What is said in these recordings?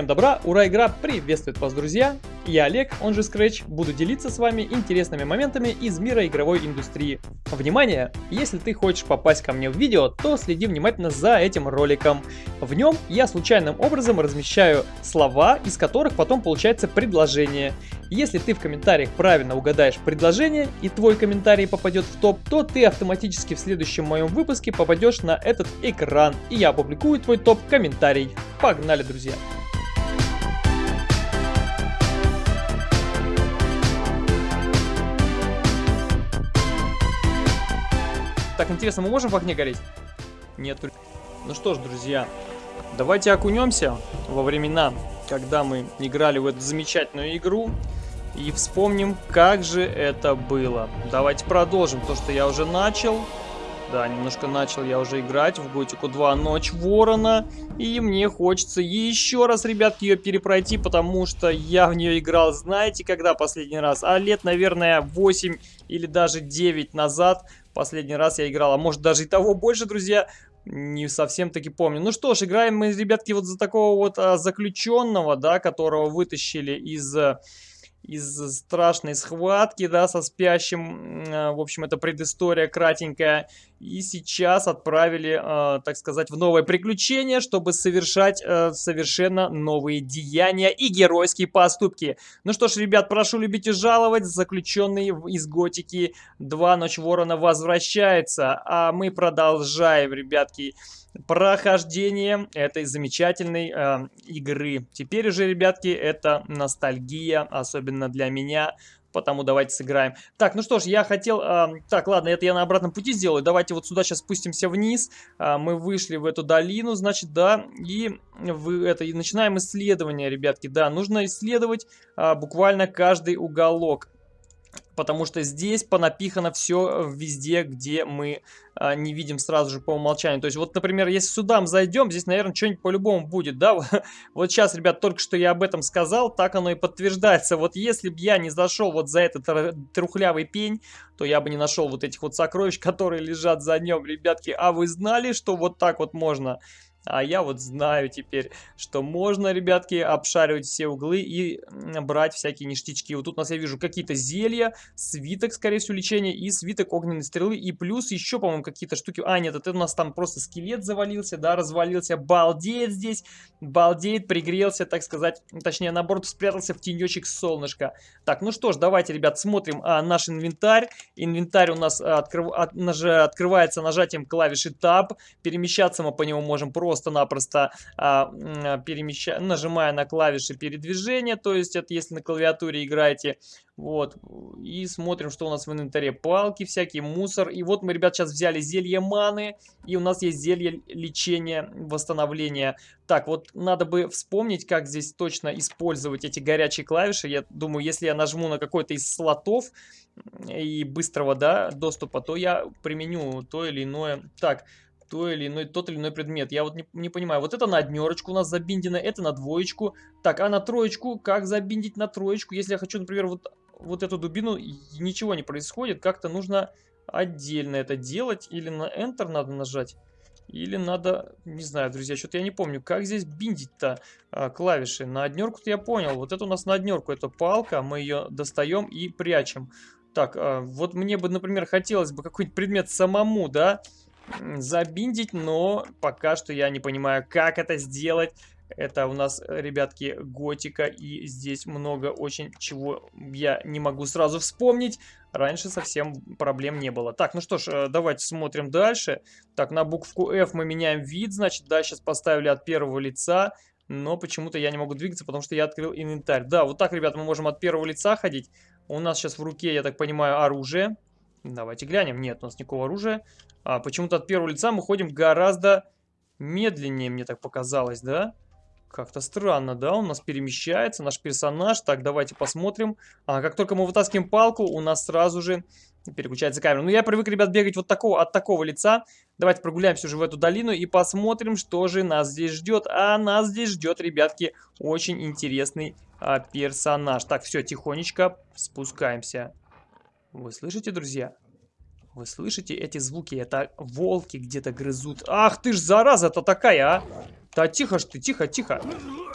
Всем добра, ура, игра приветствует вас, друзья! Я Олег, он же Scratch, буду делиться с вами интересными моментами из мира игровой индустрии. Внимание! Если ты хочешь попасть ко мне в видео, то следи внимательно за этим роликом. В нем я случайным образом размещаю слова, из которых потом получается предложение. Если ты в комментариях правильно угадаешь предложение и твой комментарий попадет в топ, то ты автоматически в следующем моем выпуске попадешь на этот экран, и я опубликую твой топ-комментарий. Погнали, друзья! Так, интересно, мы можем в огне гореть? Нет. Ну что ж, друзья, давайте окунемся во времена, когда мы играли в эту замечательную игру. И вспомним, как же это было. Давайте продолжим то, что я уже начал. Да, немножко начал я уже играть в Готику 2 Ночь Ворона. И мне хочется еще раз, ребятки, ее перепройти, потому что я в нее играл, знаете, когда последний раз? А лет, наверное, 8 или даже 9 назад. Последний раз я играл, а может даже и того больше, друзья. Не совсем таки помню. Ну что ж, играем мы, ребятки, вот за такого вот а, заключенного, да, которого вытащили из из страшной схватки, да, со спящим. Э, в общем, это предыстория кратенькая. И сейчас отправили, э, так сказать, в новое приключение, чтобы совершать э, совершенно новые деяния и геройские поступки. Ну что ж, ребят, прошу любить и жаловать. Заключенный из Готики 2 Ночь Ворона возвращается. А мы продолжаем, ребятки прохождение этой замечательной э, игры. Теперь уже, ребятки, это ностальгия, особенно для меня. Потому давайте сыграем. Так, ну что ж, я хотел... Э, так, ладно, это я на обратном пути сделаю. Давайте вот сюда сейчас спустимся вниз. Э, мы вышли в эту долину, значит, да. И, в, это, и начинаем исследование, ребятки. Да, нужно исследовать э, буквально каждый уголок потому что здесь понапихано все везде, где мы а, не видим сразу же по умолчанию. То есть вот, например, если сюда мы зайдем, здесь, наверное, что-нибудь по-любому будет, да? вот сейчас, ребят, только что я об этом сказал, так оно и подтверждается. Вот если бы я не зашел вот за этот трухлявый пень, то я бы не нашел вот этих вот сокровищ, которые лежат за нем, ребятки. А вы знали, что вот так вот можно а я вот знаю теперь, что можно, ребятки, обшаривать все углы и брать всякие ништячки. Вот тут у нас я вижу какие-то зелья, свиток, скорее всего, лечения и свиток огненной стрелы. И плюс еще, по-моему, какие-то штуки. А, нет, это у нас там просто скелет завалился, да, развалился. Балдеет здесь, балдеет, пригрелся, так сказать. Точнее, наоборот, спрятался в тенечек солнышка. Так, ну что ж, давайте, ребят, смотрим а, наш инвентарь. Инвентарь у нас открыв... от... наж... открывается нажатием клавиши Tab. Перемещаться мы по нему можем просто просто-напросто а, перемещая, нажимая на клавиши передвижения, то есть это если на клавиатуре играете, вот, и смотрим, что у нас в инвентаре. Палки всякие, мусор. И вот мы, ребят, сейчас взяли зелье маны, и у нас есть зелье лечения, восстановления. Так, вот надо бы вспомнить, как здесь точно использовать эти горячие клавиши. Я думаю, если я нажму на какой-то из слотов и быстрого, да, доступа, то я применю то или иное. Так, то или иной, тот или иной предмет. Я вот не, не понимаю. Вот это на однерочку у нас забиндено, это на двоечку. Так, а на троечку? Как забиндить на троечку? Если я хочу, например, вот, вот эту дубину, ничего не происходит. Как-то нужно отдельно это делать. Или на Enter надо нажать. Или надо, не знаю, друзья, что-то я не помню, как здесь биндить-то а, клавиши. На однерку-то я понял. Вот это у нас на однерку, это палка, мы ее достаем и прячем. Так, а, вот мне бы, например, хотелось бы какой-нибудь предмет самому, да, забиндить, но пока что я не понимаю, как это сделать. Это у нас, ребятки, готика, и здесь много очень чего я не могу сразу вспомнить. Раньше совсем проблем не было. Так, ну что ж, э, давайте смотрим дальше. Так, на букву F мы меняем вид, значит, да, сейчас поставили от первого лица, но почему-то я не могу двигаться, потому что я открыл инвентарь. Да, вот так, ребят, мы можем от первого лица ходить. У нас сейчас в руке, я так понимаю, оружие. Давайте глянем. Нет, у нас никакого оружия. А почему-то от первого лица мы ходим гораздо медленнее, мне так показалось, да? Как-то странно, да? У нас перемещается наш персонаж. Так, давайте посмотрим. А как только мы вытаскиваем палку, у нас сразу же переключается камера. Ну, я привык, ребят, бегать вот такого, от такого лица. Давайте прогуляемся уже в эту долину и посмотрим, что же нас здесь ждет. А нас здесь ждет, ребятки, очень интересный а, персонаж. Так, все, тихонечко спускаемся. Вы слышите, друзья? Вы слышите эти звуки? Это волки где-то грызут. Ах ты ж зараза-то такая, а! Да тихо ж ты, тихо, тихо.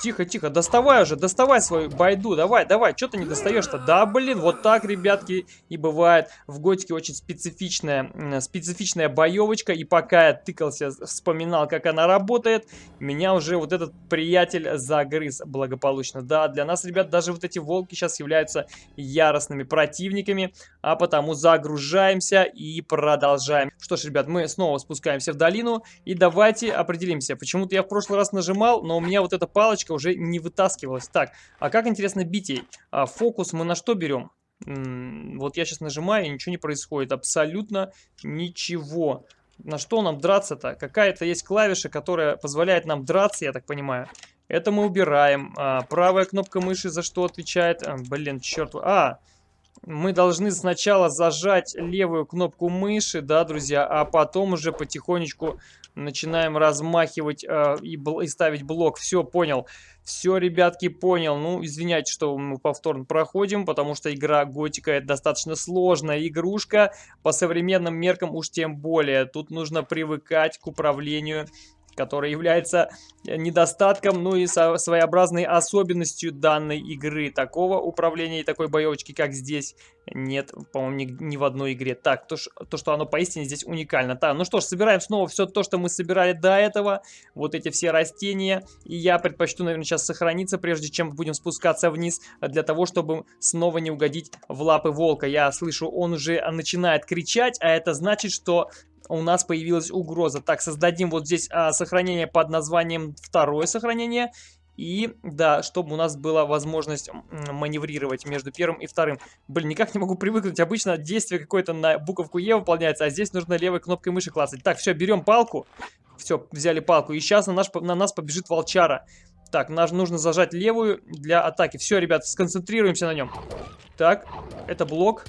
Тихо, тихо, доставай уже, доставай свою байду, давай, давай, что ты не достаешь-то? Да, блин, вот так, ребятки, и бывает. В Готике очень специфичная, специфичная боевочка, и пока я тыкался, вспоминал, как она работает, меня уже вот этот приятель загрыз благополучно. Да, для нас, ребят, даже вот эти волки сейчас являются яростными противниками, а потому загружаемся и продолжаем. Что ж, ребят, мы снова спускаемся в долину, и давайте определимся. Почему-то я в прошлый раз нажимал, но у меня вот эта палочка уже не вытаскивалась. Так, а как интересно бить ей? А, фокус мы на что берем? Вот я сейчас нажимаю, и ничего не происходит. Абсолютно ничего. На что нам драться-то? Какая-то есть клавиша, которая позволяет нам драться, я так понимаю. Это мы убираем. А, правая кнопка мыши за что отвечает? А, блин, черт. А, мы должны сначала зажать левую кнопку мыши, да, друзья, а потом уже потихонечку начинаем размахивать э, и, и ставить блок. Все, понял. Все, ребятки, понял. Ну, извиняйте, что мы повторно проходим, потому что игра Готика это достаточно сложная игрушка. По современным меркам уж тем более. Тут нужно привыкать к управлению который является э, недостатком, ну и своеобразной особенностью данной игры. Такого управления и такой боевочки, как здесь, нет, по-моему, ни, ни в одной игре. Так, то, то, что оно поистине здесь уникально. Так, ну что ж, собираем снова все то, что мы собирали до этого. Вот эти все растения. И я предпочту, наверное, сейчас сохраниться, прежде чем будем спускаться вниз, для того, чтобы снова не угодить в лапы волка. Я слышу, он уже начинает кричать, а это значит, что у нас появилась угроза. Так, создадим вот здесь а, сохранение под названием второе сохранение. И, да, чтобы у нас была возможность маневрировать между первым и вторым. Блин, никак не могу привыкнуть. Обычно действие какое-то на буковку Е выполняется, а здесь нужно левой кнопкой мыши клацать. Так, все, берем палку. Все, взяли палку. И сейчас на, наш, на нас побежит волчара. Так, нам нужно зажать левую для атаки. Все, ребят, сконцентрируемся на нем. Так, это блок.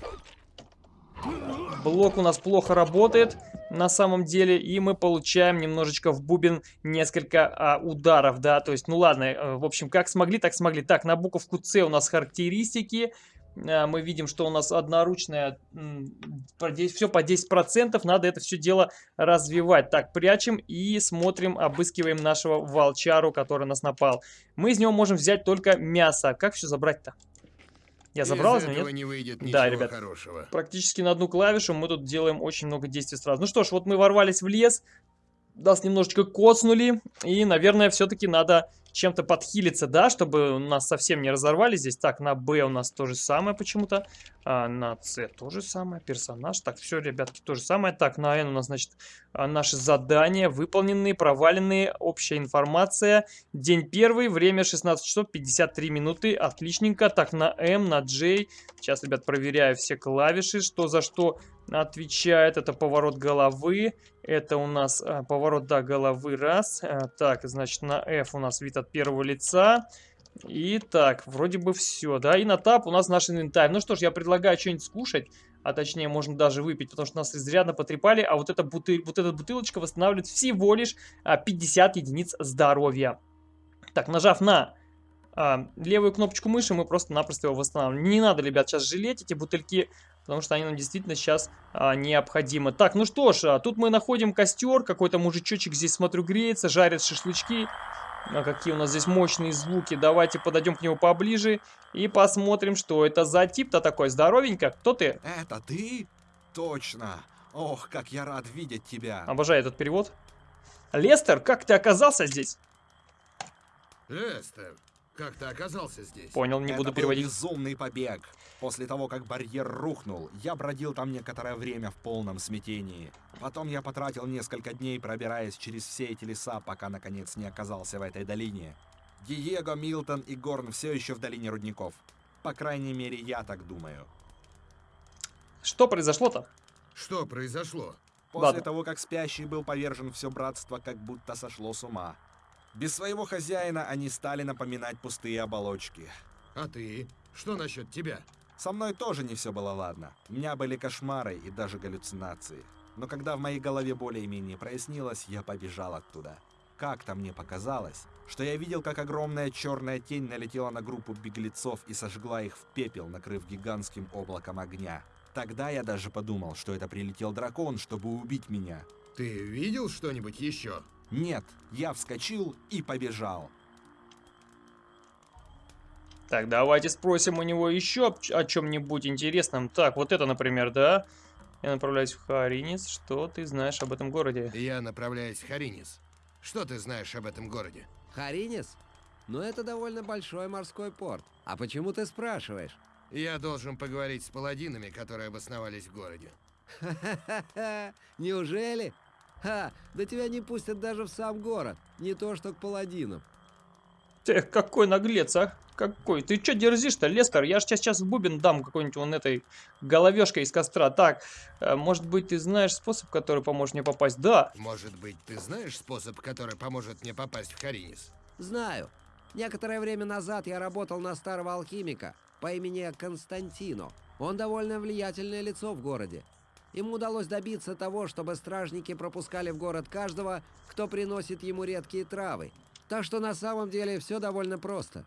Блок у нас плохо работает на самом деле, и мы получаем немножечко в бубен несколько а, ударов, да, то есть, ну ладно, э, в общем, как смогли, так смогли. Так, на буковку С у нас характеристики, а, мы видим, что у нас одноручная, все по 10%, надо это все дело развивать. Так, прячем и смотрим, обыскиваем нашего волчару, который нас напал. Мы из него можем взять только мясо. Как все забрать-то? Я забрал из него, нет? не выйдет да, ребят, хорошего. практически на одну клавишу мы тут делаем очень много действий сразу. Ну что ж, вот мы ворвались в лес, нас немножечко коцнули, и, наверное, все-таки надо чем-то подхилиться, да, чтобы нас совсем не разорвали здесь. Так, на Б у нас то же самое почему-то. А, на С то же самое. Персонаж. Так, все, ребятки, то же самое. Так, на Н у нас, значит, а, наши задания выполненные, проваленные, общая информация. День первый, время 16 часов 53 минуты. Отличненько. Так, на М, на J. Сейчас, ребят, проверяю все клавиши, что за что отвечает. Это поворот головы. Это у нас а, поворот, да, головы раз. А, так, значит, на F у нас вид от первого лица. И так, вроде бы все, да. И на тап у нас наш инвентарь. Ну что ж, я предлагаю что-нибудь скушать. А точнее, можно даже выпить, потому что нас изрядно потрепали. А вот эта, бутыль, вот эта бутылочка восстанавливает всего лишь а, 50 единиц здоровья. Так, нажав на а, левую кнопочку мыши, мы просто-напросто его восстанавливаем. Не надо, ребят, сейчас жалеть эти бутыльки потому что они нам действительно сейчас а, необходимы. Так, ну что ж, а, тут мы находим костер, какой-то мужичочек здесь, смотрю, греется, жарит шашлычки. А какие у нас здесь мощные звуки. Давайте подойдем к нему поближе и посмотрим, что это за тип-то такой. Здоровенько, кто ты? Это ты? Точно. Ох, как я рад видеть тебя. Обожаю этот перевод. Лестер, как ты оказался здесь? Лестер, как ты оказался здесь? Понял, не Это буду был переводить. безумный побег. После того, как барьер рухнул, я бродил там некоторое время в полном смятении. Потом я потратил несколько дней, пробираясь через все эти леса, пока наконец не оказался в этой долине. Диего, Милтон и Горн все еще в долине рудников. По крайней мере, я так думаю. Что произошло-то? Что произошло? После Ладно. того, как спящий был повержен, все братство как будто сошло с ума. Без своего хозяина они стали напоминать пустые оболочки. А ты? Что насчет тебя? Со мной тоже не все было ладно. У меня были кошмары и даже галлюцинации. Но когда в моей голове более-менее прояснилось, я побежал оттуда. Как-то мне показалось, что я видел, как огромная черная тень налетела на группу беглецов и сожгла их в пепел, накрыв гигантским облаком огня. Тогда я даже подумал, что это прилетел дракон, чтобы убить меня. Ты видел что-нибудь еще? Нет, я вскочил и побежал. Так, давайте спросим у него еще о чем-нибудь интересном. Так, вот это, например, да? Я направляюсь в Харинис. Что ты знаешь об этом городе? Я направляюсь в Харинис. Что ты знаешь об этом городе? Харинис? Ну, это довольно большой морской порт. А почему ты спрашиваешь? Я должен поговорить с паладинами, которые обосновались в городе. Ха-ха-ха! Неужели? Ха! Да тебя не пустят даже в сам город. Не то, что к паладинам. Ты какой наглец, а? Какой? Ты что дерзишь-то, Лестер? Я же сейчас в бубен дам какой-нибудь вон этой головешкой из костра. Так, э, может быть, ты знаешь способ, который поможет мне попасть? Да. Может быть, ты знаешь способ, который поможет мне попасть в Харинис? Знаю. Некоторое время назад я работал на старого алхимика по имени Константино. Он довольно влиятельное лицо в городе. Ему удалось добиться того, чтобы стражники пропускали в город каждого, кто приносит ему редкие травы. Так что на самом деле все довольно просто.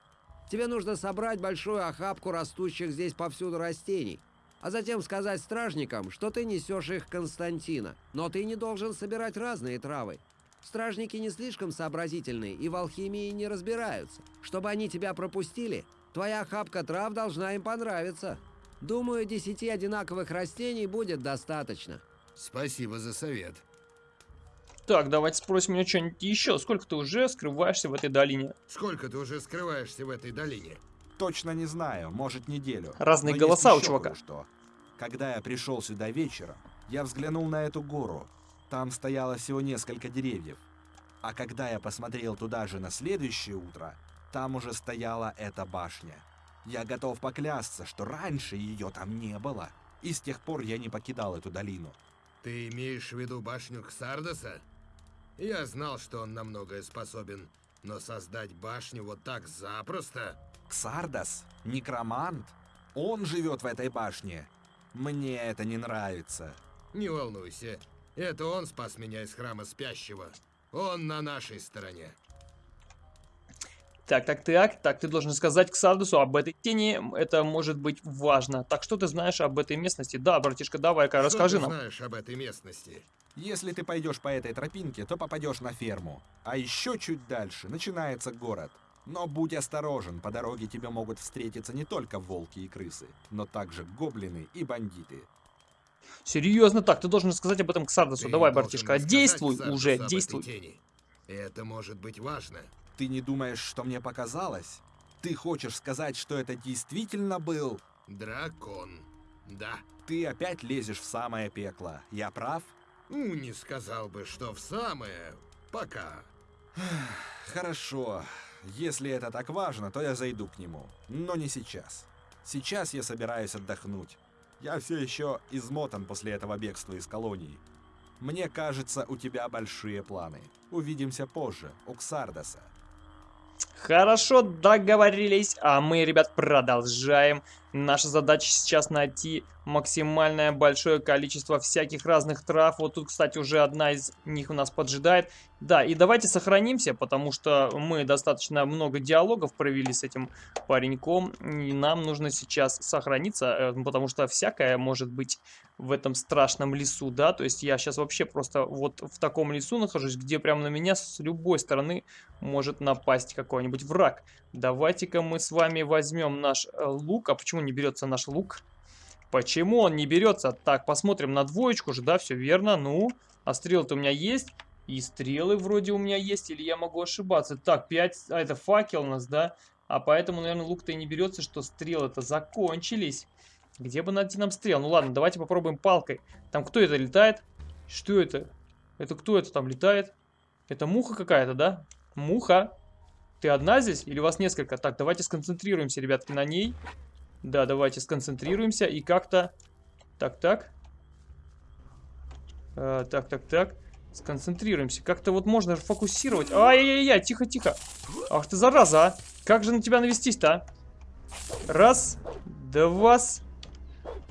Тебе нужно собрать большую охапку растущих здесь повсюду растений, а затем сказать стражникам, что ты несешь их Константина. Но ты не должен собирать разные травы. Стражники не слишком сообразительные и в алхимии не разбираются. Чтобы они тебя пропустили, твоя охапка трав должна им понравиться. Думаю, десяти одинаковых растений будет достаточно. Спасибо за совет. Так, давайте спросим у него что-нибудь еще. Сколько ты уже скрываешься в этой долине? Сколько ты уже скрываешься в этой долине? Точно не знаю, может неделю. Разные Но голоса у чувака. кое-что. Когда я пришел сюда вечером, я взглянул на эту гору. Там стояло всего несколько деревьев. А когда я посмотрел туда же на следующее утро, там уже стояла эта башня. Я готов поклясться, что раньше ее там не было. И с тех пор я не покидал эту долину. Ты имеешь в виду башню Ксардоса? Я знал, что он на многое способен, но создать башню вот так запросто... Ксардас? Некромант? Он живет в этой башне. Мне это не нравится. Не волнуйся, это он спас меня из храма спящего. Он на нашей стороне. Так, так, так, так, ты должен сказать к Сардусу об этой тени, это может быть важно. Так, что ты знаешь об этой местности? Да, братишка, давай-ка, расскажи ты нам. знаешь об этой местности? Если ты пойдешь по этой тропинке, то попадешь на ферму. А еще чуть дальше начинается город. Но будь осторожен, по дороге тебе могут встретиться не только волки и крысы, но также гоблины и бандиты. Серьезно, так, ты должен сказать об этом к Сардусу. Ты Давай, братишка, действуй уже, действуй. Это может быть важно. Ты не думаешь, что мне показалось? Ты хочешь сказать, что это действительно был? Дракон. Да. Ты опять лезешь в самое пекло. Я прав? Ну, не сказал бы, что в самое... Пока. Хорошо. Если это так важно, то я зайду к нему. Но не сейчас. Сейчас я собираюсь отдохнуть. Я все еще измотан после этого бегства из колонии. Мне кажется, у тебя большие планы. Увидимся позже, у Ксардаса. Хорошо, договорились. А мы, ребят, продолжаем. Наша задача сейчас найти максимальное большое количество всяких разных трав. Вот тут, кстати, уже одна из них у нас поджидает. Да, и давайте сохранимся, потому что мы достаточно много диалогов провели с этим пареньком. И нам нужно сейчас сохраниться, э, потому что всякое может быть в этом страшном лесу, да. То есть я сейчас вообще просто вот в таком лесу нахожусь, где прямо на меня с любой стороны может напасть какой-нибудь враг. Давайте-ка мы с вами возьмем наш э, лук. А почему не берется наш лук? Почему он не берется? Так, посмотрим на двоечку же, да, все верно. Ну, а стрелы-то у меня есть. И стрелы вроде у меня есть, или я могу ошибаться. Так, 5, а это факел у нас, да? А поэтому, наверное, лук-то и не берется, что стрелы-то закончились. Где бы найти нам стрел? Ну ладно, давайте попробуем палкой. Там кто это летает? Что это? Это кто это там летает? Это муха какая-то, да? Муха. Ты одна здесь или вас несколько? Так, давайте сконцентрируемся, ребятки, на ней. Да, давайте сконцентрируемся и как-то... Так, так. Так, так, так. Сконцентрируемся. Как-то вот можно фокусировать. Ай-яй-яй, тихо-тихо. Ах ты зараза, а. Как же на тебя навестись-то, а? Раз, два,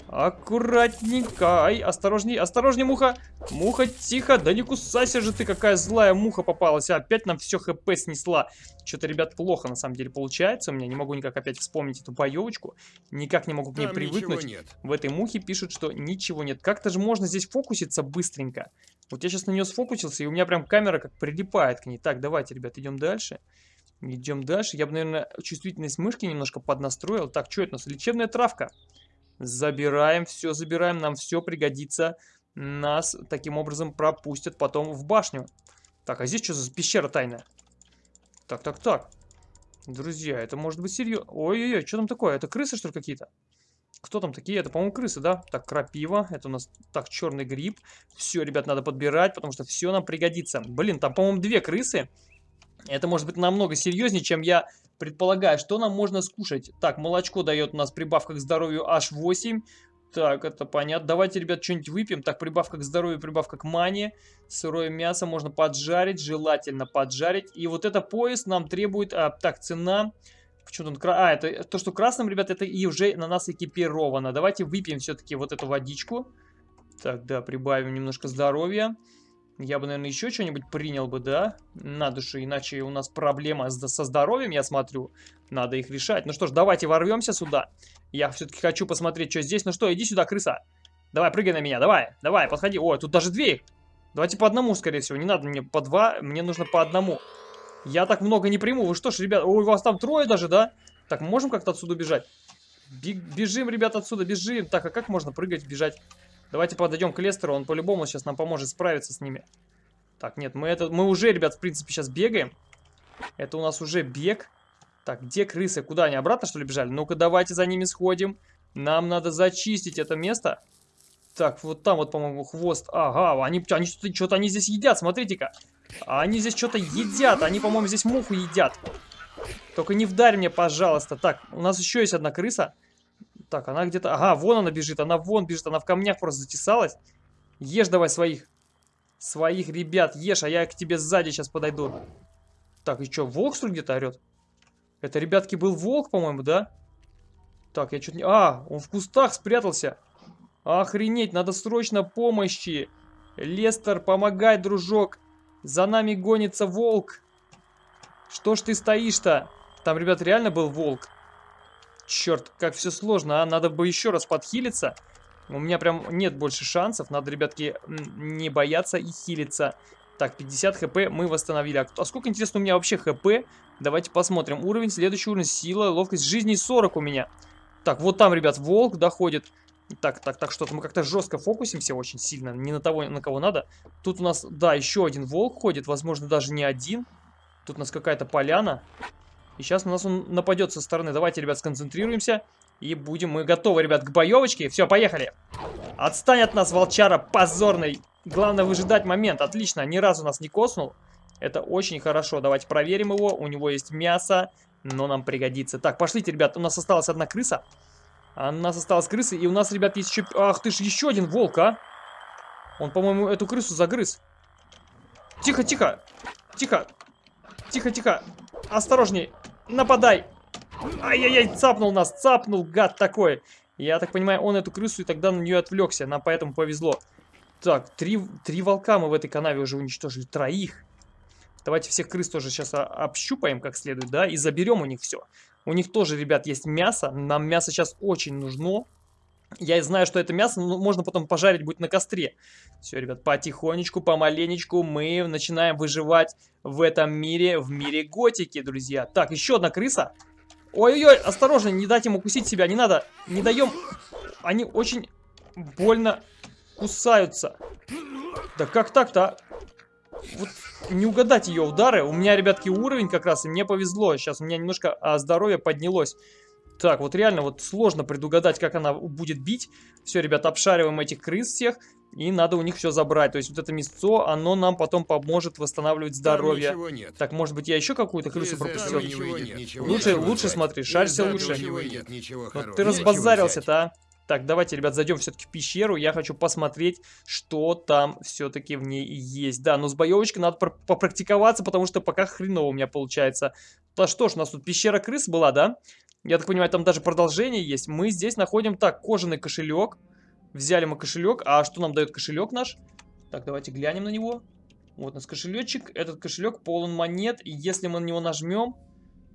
Аккуратненько. Ай, осторожней, осторожней, муха. Муха, тихо. Да не кусайся же ты, какая злая муха попалась. А, опять нам все хп снесла. Что-то, ребят, плохо на самом деле получается. У меня не могу никак опять вспомнить эту боевочку. Никак не могу к ней Там привыкнуть. нет. В этой мухе пишут, что ничего нет. Как-то же можно здесь фокуситься быстренько. Вот я сейчас на нее сфокусился, и у меня прям камера как прилипает к ней. Так, давайте, ребят, идем дальше. Идем дальше. Я бы, наверное, чувствительность мышки немножко поднастроил. Так, что это у нас? Лечебная травка. Забираем, все забираем, нам все пригодится. Нас таким образом пропустят потом в башню. Так, а здесь что за пещера тайная? Так, так, так. Друзья, это может быть серьезно. Ой-ой-ой, что там такое? Это крысы, что ли, какие-то? Кто там такие? Это, по-моему, крысы, да? Так, крапива. Это у нас, так, черный гриб. Все, ребят, надо подбирать, потому что все нам пригодится. Блин, там, по-моему, две крысы. Это может быть намного серьезнее, чем я предполагаю. Что нам можно скушать? Так, молочко дает у нас прибавка к здоровью H8. Так, это понятно. Давайте, ребят, что-нибудь выпьем. Так, прибавка к здоровью, прибавка к мане. Сырое мясо можно поджарить, желательно поджарить. И вот это пояс нам требует... А, так, цена... Почему он... А, это то, что красным, ребят, это и уже на нас экипировано. Давайте выпьем все-таки вот эту водичку. Так, да, прибавим немножко здоровья. Я бы, наверное, еще что-нибудь принял бы, да? На душу, иначе у нас проблема со здоровьем, я смотрю. Надо их решать. Ну что ж, давайте ворвемся сюда. Я все-таки хочу посмотреть, что здесь. Ну что, иди сюда, крыса. Давай, прыгай на меня, давай, давай, подходи. О, тут даже две Давайте по одному, скорее всего. Не надо мне по два, мне нужно по одному. Я так много не приму. Вы что ж, ребят, у вас там трое даже, да? Так, мы можем как-то отсюда бежать? Бежим, ребят, отсюда, бежим. Так, а как можно прыгать, бежать? Давайте подойдем к Лестеру, он по-любому сейчас нам поможет справиться с ними. Так, нет, мы, это, мы уже, ребят, в принципе, сейчас бегаем. Это у нас уже бег. Так, где крысы? Куда они? Обратно, что ли, бежали? Ну-ка, давайте за ними сходим. Нам надо зачистить это место. Так, вот там вот, по-моему, хвост. Ага, они, они что-то они здесь едят, смотрите-ка. Они здесь что-то едят. Они, по-моему, здесь муху едят. Только не вдарь мне, пожалуйста. Так, у нас еще есть одна крыса. Так, она где-то... Ага, вон она бежит. Она вон бежит. Она в камнях просто затесалась. Ешь давай своих. Своих ребят ешь, а я к тебе сзади сейчас подойду. Так, и что, волк, что ли, где-то орет? Это, ребятки, был волк, по-моему, да? Так, я что-то не... А, он в кустах спрятался. Охренеть, надо срочно помощи. Лестер, помогай, дружок. За нами гонится волк. Что ж ты стоишь-то? Там, ребят, реально был волк. Черт, как все сложно, а? Надо бы еще раз подхилиться. У меня прям нет больше шансов. Надо, ребятки, не бояться и хилиться. Так, 50 хп мы восстановили. А сколько, интересно, у меня вообще хп? Давайте посмотрим. Уровень, следующий уровень, сила, ловкость, жизни 40 у меня. Так, вот там, ребят, волк доходит. Так, так, так, что-то мы как-то жестко фокусимся очень сильно. Не на того, на кого надо. Тут у нас, да, еще один волк ходит. Возможно, даже не один. Тут у нас какая-то поляна. И сейчас на нас он нападет со стороны. Давайте, ребят, сконцентрируемся. И будем мы готовы, ребят, к боевочке. Все, поехали. Отстань от нас, волчара, позорный. Главное выжидать момент. Отлично, ни разу нас не коснул. Это очень хорошо. Давайте проверим его. У него есть мясо, но нам пригодится. Так, пошлите, ребят. У нас осталась одна крыса. А у нас осталась крыса. И у нас, ребят, есть еще... Ах ты ж, еще один волк, а. Он, по-моему, эту крысу загрыз. Тихо, тихо. Тихо. Тихо, тихо. Осторожней. Нападай. Ай-яй-яй, цапнул нас. Цапнул, гад такой. Я так понимаю, он эту крысу и тогда на нее отвлекся. Нам поэтому повезло. Так, три, три волка мы в этой канаве уже уничтожили. Троих. Давайте всех крыс тоже сейчас общупаем как следует, да, и заберем у них все. У них тоже, ребят, есть мясо. Нам мясо сейчас очень нужно. Я знаю, что это мясо но можно потом пожарить будет на костре. Все, ребят, потихонечку, помаленечку мы начинаем выживать в этом мире, в мире готики, друзья. Так, еще одна крыса. Ой-ой-ой, осторожно, не дать им укусить себя, не надо. Не даем... Они очень больно кусаются. Да как так-то, а? Вот не угадать ее удары. У меня, ребятки, уровень как раз, и мне повезло. Сейчас у меня немножко а, здоровье поднялось. Так, вот реально вот сложно предугадать, как она будет бить. Все, ребят, обшариваем этих крыс всех. И надо у них все забрать. То есть вот это мясцо, оно нам потом поможет восстанавливать здоровье. нет. Так, может быть, я еще какую-то крысу пропустил? ничего нет, ничего Лучше, нечего лучше смотри, шарься лучше. ничего нет, ничего Вот хорошего. ты разбазарился-то, а? Так, давайте, ребят, зайдем все-таки в пещеру. Я хочу посмотреть, что там все-таки в ней есть. Да, но с боевочкой надо пр- попрактиковаться, потому что пока хреново у меня получается. Да что ж, у нас тут пещера крыс была, да? Я так понимаю, там даже продолжение есть. Мы здесь находим, так, кожаный кошелек. Взяли мы кошелек. А что нам дает кошелек наш? Так, давайте глянем на него. Вот у нас кошелечек. Этот кошелек полон монет. И если мы на него нажмем,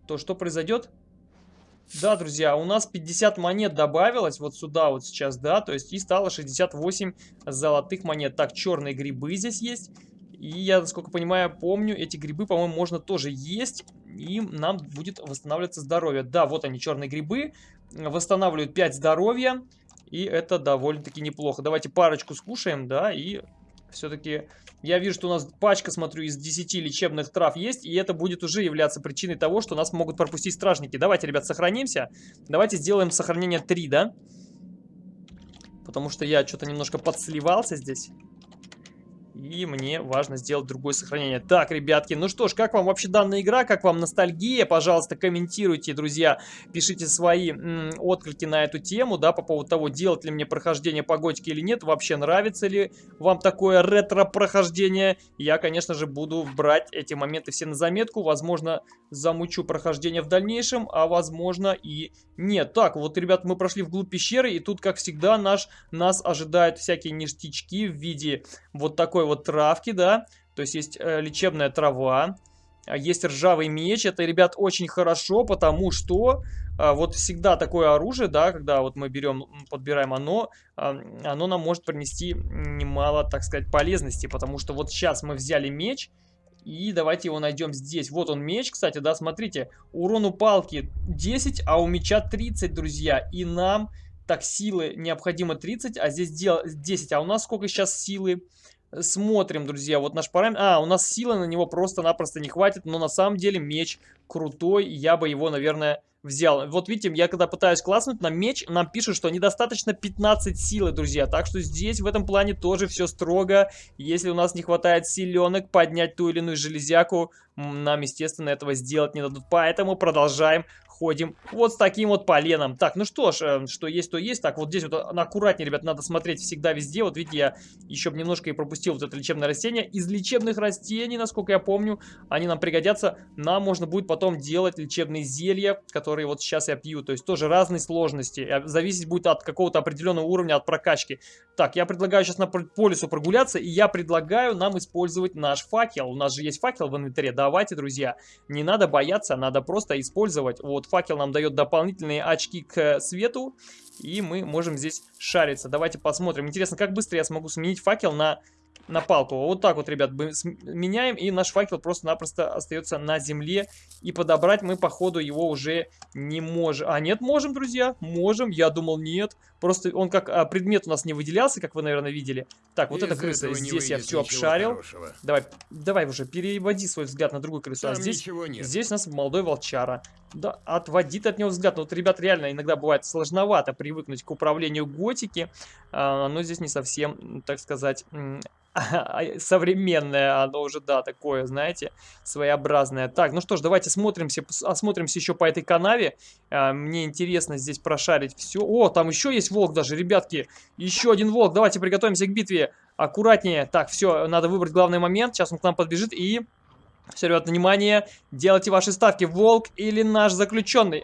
то что произойдет? Да, друзья, у нас 50 монет добавилось вот сюда вот сейчас, да, то есть и стало 68 золотых монет. Так, черные грибы здесь есть. И я, насколько понимаю, помню, эти грибы, по-моему, можно тоже есть, и нам будет восстанавливаться здоровье. Да, вот они, черные грибы, восстанавливают 5 здоровья, и это довольно-таки неплохо. Давайте парочку скушаем, да, и все-таки я вижу, что у нас пачка, смотрю, из 10 лечебных трав есть, и это будет уже являться причиной того, что нас могут пропустить стражники. Давайте, ребят, сохранимся. Давайте сделаем сохранение 3, да? Потому что я что-то немножко подсливался здесь. И мне важно сделать другое сохранение. Так, ребятки, ну что ж, как вам вообще данная игра? Как вам ностальгия? Пожалуйста, комментируйте, друзья. Пишите свои отклики на эту тему, да, по поводу того, делать ли мне прохождение по готике или нет. Вообще нравится ли вам такое ретро-прохождение? Я, конечно же, буду брать эти моменты все на заметку. Возможно, замучу прохождение в дальнейшем, а возможно и нет. Так, вот, ребят, мы прошли вглубь пещеры, и тут, как всегда, наш, нас ожидают всякие ништячки в виде вот такой вот травки, да. То есть есть э, лечебная трава, а есть ржавый меч. Это, ребят, очень хорошо, потому что э, вот всегда такое оружие, да, когда вот мы берем, подбираем оно, э, оно нам может принести немало, так сказать, полезности. Потому что вот сейчас мы взяли меч, и давайте его найдем здесь. Вот он меч, кстати, да, смотрите. Урон у палки 10, а у меча 30, друзья. И нам так силы необходимо 30, а здесь 10. А у нас сколько сейчас силы? Смотрим, друзья, вот наш параметр... А, у нас силы на него просто-напросто не хватит, но на самом деле меч крутой, я бы его, наверное, взял. Вот видите, я когда пытаюсь класснуть на меч, нам пишут, что недостаточно 15 силы, друзья. Так что здесь в этом плане тоже все строго. Если у нас не хватает силенок поднять ту или иную железяку, нам, естественно, этого сделать не дадут. Поэтому продолжаем ходим вот с таким вот поленом. Так, ну что ж, э, что есть, то есть. Так, вот здесь вот аккуратнее, ребят, надо смотреть всегда везде. Вот видите, я еще немножко и пропустил вот это лечебное растение. Из лечебных растений, насколько я помню, они нам пригодятся. Нам можно будет потом делать лечебные зелья, которые вот сейчас я пью. То есть тоже разные сложности. Э, зависеть будет от какого-то определенного уровня, от прокачки. Так, я предлагаю сейчас на по лесу прогуляться, и я предлагаю нам использовать наш факел. У нас же есть факел в инвентаре. Давайте, друзья, не надо бояться, надо просто использовать. Вот факел нам дает дополнительные очки к свету. И мы можем здесь шариться. Давайте посмотрим. Интересно, как быстро я смогу сменить факел на на палку. Вот так вот, ребят, меняем, и наш факел просто-напросто остается на земле. И подобрать мы, походу, его уже не можем. А, нет, можем, друзья, можем. Я думал, нет. Просто он как а, предмет у нас не выделялся, как вы, наверное, видели. Так, вот эта крыса. Здесь я все обшарил. Хорошего. Давай, давай уже, переводи свой взгляд на другую крысу. А Там а здесь, здесь у нас молодой волчара. Да, отводит от него взгляд. Ну, вот, ребят, реально иногда бывает сложновато привыкнуть к управлению готики. А, оно здесь не совсем, так сказать, современное, оно уже, да, такое, знаете, своеобразное. Так, ну что ж, давайте смотримся, осмотримся еще по этой канаве. А, мне интересно здесь прошарить все. О, там еще есть волк даже, ребятки. Еще один волк. Давайте приготовимся к битве. Аккуратнее. Так, все, надо выбрать главный момент. Сейчас он к нам подбежит и... Все, ребят, внимание, делайте ваши ставки. Волк или наш заключенный?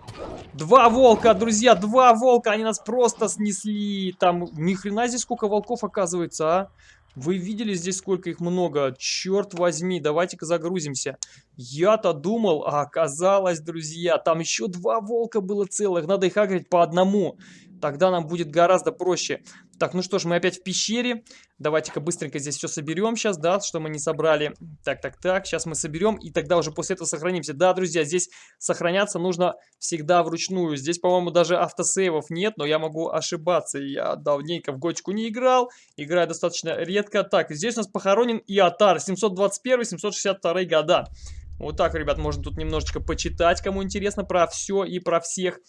Два волка, друзья, два волка, они нас просто снесли. Там ни хрена здесь сколько волков оказывается, а? Вы видели здесь, сколько их много? Черт возьми, давайте-ка загрузимся. Я-то думал, а оказалось, друзья, там еще два волка было целых. Надо их агрить по одному. Тогда нам будет гораздо проще. Так, ну что ж, мы опять в пещере. Давайте-ка быстренько здесь все соберем сейчас, да, что мы не собрали. Так, так, так, сейчас мы соберем, и тогда уже после этого сохранимся. Да, друзья, здесь сохраняться нужно всегда вручную. Здесь, по-моему, даже автосейвов нет, но я могу ошибаться. Я давненько в готику не играл, играю достаточно редко. Так, здесь у нас похоронен Иотар, 721-762 года. Вот так, ребят, можно тут немножечко почитать, кому интересно, про все и про всех.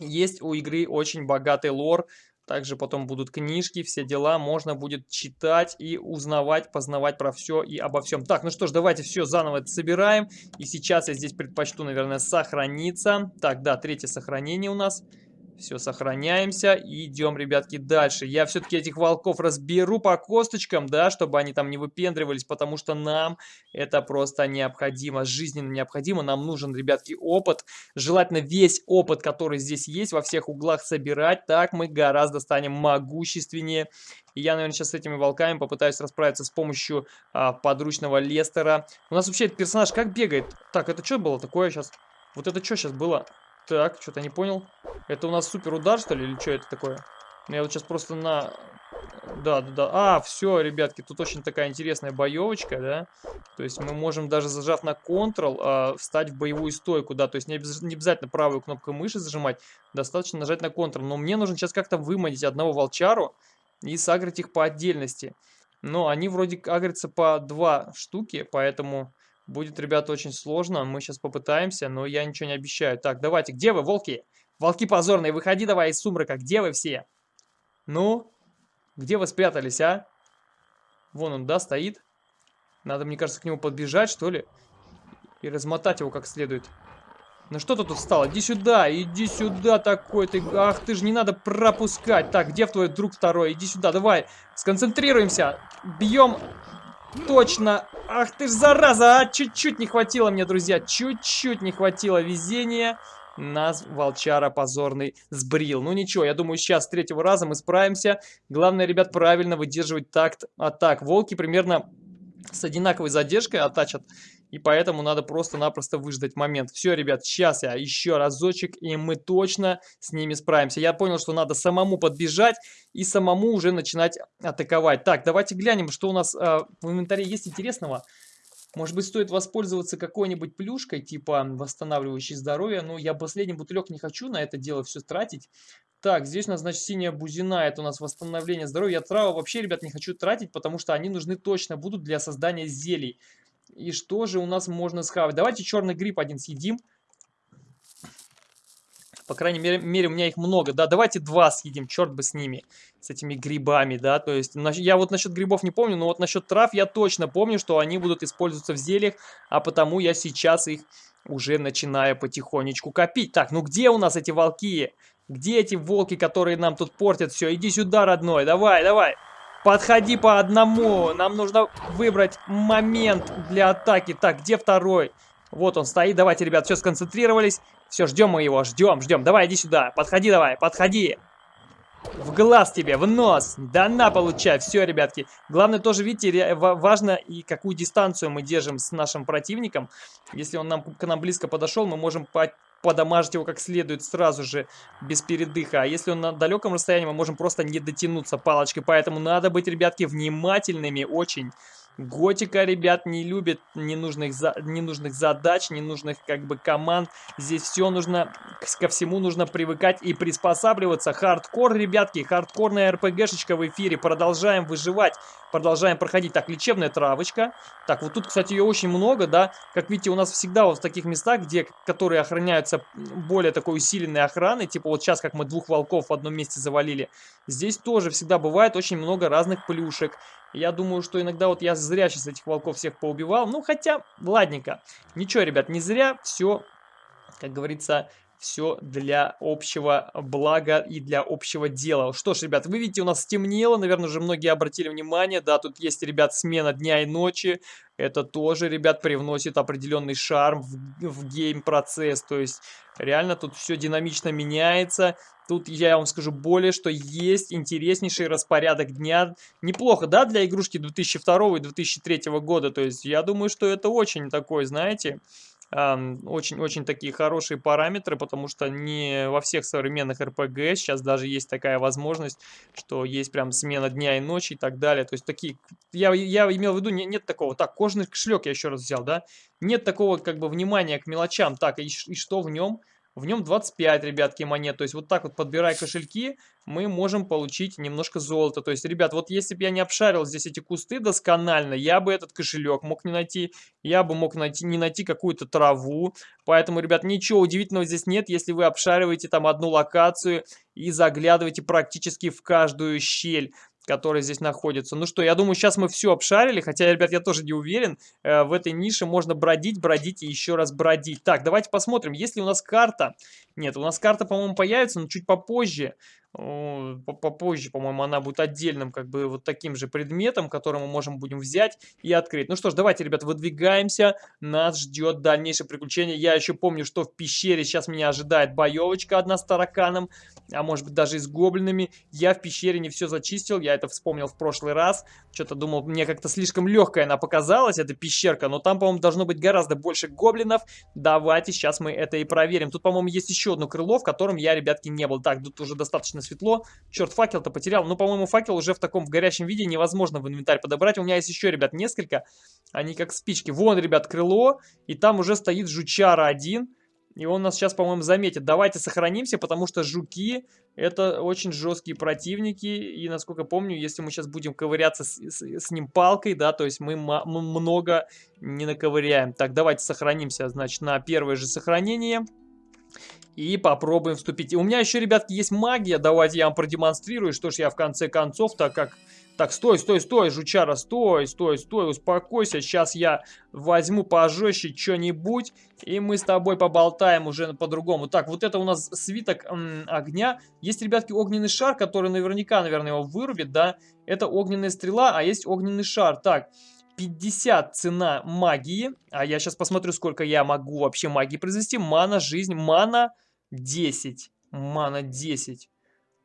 Есть у игры очень богатый лор, также потом будут книжки, все дела, можно будет читать и узнавать, познавать про все и обо всем. Так, ну что ж, давайте все заново собираем. И сейчас я здесь предпочту, наверное, сохраниться. Так, да, третье сохранение у нас. Все, сохраняемся и идем, ребятки, дальше. Я все-таки этих волков разберу по косточкам, да, чтобы они там не выпендривались, потому что нам это просто необходимо, жизненно необходимо. Нам нужен, ребятки, опыт. Желательно весь опыт, который здесь есть, во всех углах собирать. Так мы гораздо станем могущественнее. И я, наверное, сейчас с этими волками попытаюсь расправиться с помощью а, подручного Лестера. У нас вообще этот персонаж как бегает? Так, это что было такое сейчас? Вот это что сейчас было? Так, что-то не понял. Это у нас супер удар, что ли, или что это такое? Ну, я вот сейчас просто на... Да, да, да. А, все, ребятки, тут очень такая интересная боевочка, да? То есть мы можем даже зажав на Ctrl а, встать в боевую стойку, да? То есть не, обяз... не обязательно правую кнопку мыши зажимать, достаточно нажать на Ctrl. Но мне нужно сейчас как-то выманить одного волчару и сагрить их по отдельности. Но они вроде агрятся по два штуки, поэтому будет, ребята, очень сложно. Мы сейчас попытаемся, но я ничего не обещаю. Так, давайте, где вы, волки? Волки позорные, выходи давай из сумрака, где вы все? Ну, где вы спрятались, а? Вон он, да, стоит. Надо, мне кажется, к нему подбежать, что ли. И размотать его как следует. Ну что ты тут встал? Иди сюда, иди сюда такой ты. Ах ты же, не надо пропускать. Так, где твой друг второй? Иди сюда, давай. Сконцентрируемся. Бьем. Точно. Ах ты ж, зараза, а чуть-чуть не хватило мне, друзья. Чуть-чуть не хватило везения. Нас волчара позорный сбрил. Ну ничего, я думаю, сейчас с третьего раза мы справимся. Главное, ребят, правильно выдерживать такт атак. Волки примерно с одинаковой задержкой атачат. И поэтому надо просто-напросто выждать момент. Все, ребят, сейчас я еще разочек, и мы точно с ними справимся. Я понял, что надо самому подбежать и самому уже начинать атаковать. Так, давайте глянем, что у нас э, в инвентаре есть интересного. Может быть, стоит воспользоваться какой-нибудь плюшкой, типа восстанавливающей здоровье. Но я последний бутылек не хочу на это дело все тратить. Так, здесь у нас, значит, синяя бузина, это у нас восстановление здоровья. Я травы вообще, ребят, не хочу тратить, потому что они нужны точно будут для создания зелий. И что же у нас можно схавать? Давайте черный гриб один съедим. По крайней мере, мере, у меня их много. Да, давайте два съедим, черт бы с ними, с этими грибами, да. То есть, я вот насчет грибов не помню, но вот насчет трав я точно помню, что они будут использоваться в зельях, а потому я сейчас их уже начинаю потихонечку копить. Так, ну где у нас эти волки? Где эти волки, которые нам тут портят все? Иди сюда, родной, давай, давай. Подходи по одному. Нам нужно выбрать момент для атаки. Так, где второй? Вот он стоит. Давайте, ребят, все сконцентрировались. Все, ждем мы его, ждем, ждем. Давай, иди сюда. Подходи давай, подходи. В глаз тебе, в нос. Да на, получай. Все, ребятки. Главное тоже, видите, важно и какую дистанцию мы держим с нашим противником. Если он нам, к нам близко подошел, мы можем подамажить его как следует сразу же, без передыха. А если он на далеком расстоянии, мы можем просто не дотянуться палочкой. Поэтому надо быть, ребятки, внимательными очень. Готика, ребят, не любит ненужных, за... ненужных задач, ненужных как бы команд. Здесь все нужно, ко всему нужно привыкать и приспосабливаться. Хардкор, ребятки, хардкорная РПГшечка в эфире. Продолжаем выживать, продолжаем проходить. Так, лечебная травочка. Так, вот тут, кстати, ее очень много, да. Как видите, у нас всегда вот в таких местах, где, которые охраняются более такой усиленной охраной, типа вот сейчас, как мы двух волков в одном месте завалили, здесь тоже всегда бывает очень много разных плюшек. Я думаю, что иногда вот я зря сейчас этих волков всех поубивал. Ну, хотя, ладненько. Ничего, ребят, не зря. Все, как говорится, все для общего блага и для общего дела. Что ж, ребят, вы видите, у нас стемнело, наверное, уже многие обратили внимание, да, тут есть, ребят, смена дня и ночи, это тоже, ребят, привносит определенный шарм в, в гейм-процесс, то есть реально тут все динамично меняется, тут я вам скажу более, что есть интереснейший распорядок дня, неплохо, да, для игрушки 2002 и 2003 года, то есть я думаю, что это очень такой, знаете очень-очень такие хорошие параметры, потому что не во всех современных RPG сейчас даже есть такая возможность, что есть прям смена дня и ночи и так далее. То есть такие, я, я имел в виду, не, нет такого, так, кожаный кошелек я еще раз взял, да, нет такого как бы внимания к мелочам, так, и, и что в нем? В нем 25, ребятки, монет. То есть вот так вот, подбирая кошельки, мы можем получить немножко золота. То есть, ребят, вот если бы я не обшарил здесь эти кусты досконально, я бы этот кошелек мог не найти. Я бы мог найти, не найти какую-то траву. Поэтому, ребят, ничего удивительного здесь нет, если вы обшариваете там одну локацию и заглядываете практически в каждую щель которые здесь находятся. Ну что, я думаю, сейчас мы все обшарили, хотя, ребят, я тоже не уверен. Э, в этой нише можно бродить, бродить и еще раз бродить. Так, давайте посмотрим, есть ли у нас карта. Нет, у нас карта, по-моему, появится, но чуть попозже. Попозже, по-моему, она будет отдельным, как бы, вот таким же предметом, который мы можем будем взять и открыть. Ну что ж, давайте, ребят, выдвигаемся. Нас ждет дальнейшее приключение. Я еще помню, что в пещере сейчас меня ожидает боевочка одна с тараканом, а может быть даже и с гоблинами. Я в пещере не все зачистил, я это вспомнил в прошлый раз. Что-то думал, мне как-то слишком легкая она показалась, эта пещерка, но там, по-моему, должно быть гораздо больше гоблинов. Давайте сейчас мы это и проверим. Тут, по-моему, есть еще одно крыло, в котором я, ребятки, не был. Так, тут уже достаточно светло. Черт, факел-то потерял. Ну, по-моему, факел уже в таком в горящем виде невозможно в инвентарь подобрать. У меня есть еще, ребят, несколько. Они как спички. Вон, ребят, крыло. И там уже стоит жучара один. И он нас сейчас, по-моему, заметит. Давайте сохранимся, потому что жуки это очень жесткие противники. И, насколько помню, если мы сейчас будем ковыряться с, с, с ним палкой, да, то есть мы, мы много не наковыряем. Так, давайте сохранимся, значит, на первое же сохранение. И попробуем вступить. У меня еще, ребятки, есть магия. Давайте я вам продемонстрирую, что ж я в конце концов, так как... Так, стой, стой, стой, жучара, стой, стой, стой, успокойся. Сейчас я возьму пожестче что-нибудь, и мы с тобой поболтаем уже по-другому. Так, вот это у нас свиток огня. Есть, ребятки, огненный шар, который наверняка, наверное, его вырубит, да? Это огненная стрела, а есть огненный шар. Так, 50 цена магии. А я сейчас посмотрю, сколько я могу вообще магии произвести. Мана, жизнь, мана 10. Мана 10.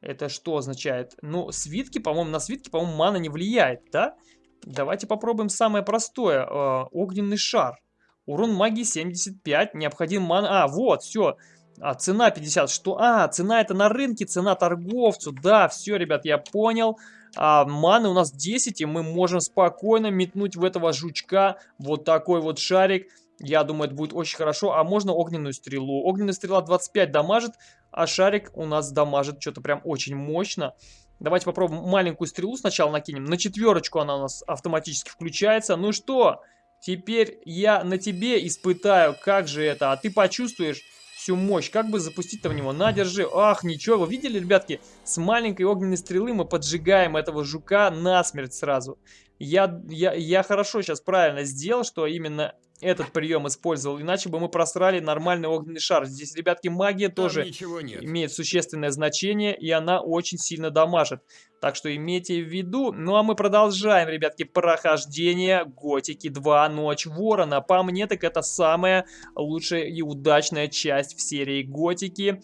Это что означает? Ну, свитки, по-моему, на свитки, по-моему, мана не влияет, да? Давайте попробуем самое простое. Э, огненный шар. Урон магии 75. Необходим мана... А, вот, все. А, цена 50. Что? А, цена это на рынке, цена торговцу. Да, все, ребят, я понял. А, маны у нас 10, и мы можем спокойно метнуть в этого жучка вот такой вот шарик. Я думаю, это будет очень хорошо. А можно огненную стрелу. Огненная стрела 25 дамажит, а шарик у нас дамажит что-то прям очень мощно. Давайте попробуем маленькую стрелу сначала накинем. На четверочку она у нас автоматически включается. Ну что, теперь я на тебе испытаю, как же это. А ты почувствуешь всю мощь. Как бы запустить-то в него? На, держи. Ах, ничего. Вы видели, ребятки? С маленькой огненной стрелы мы поджигаем этого жука насмерть сразу. Я, я, я хорошо сейчас правильно сделал, что именно этот прием использовал, иначе бы мы просрали нормальный огненный шар. Здесь, ребятки, магия Там тоже имеет существенное значение, и она очень сильно дамажит. Так что имейте в виду. Ну а мы продолжаем, ребятки, прохождение Готики 2 Ночь Ворона. По мне, так это самая лучшая и удачная часть в серии Готики.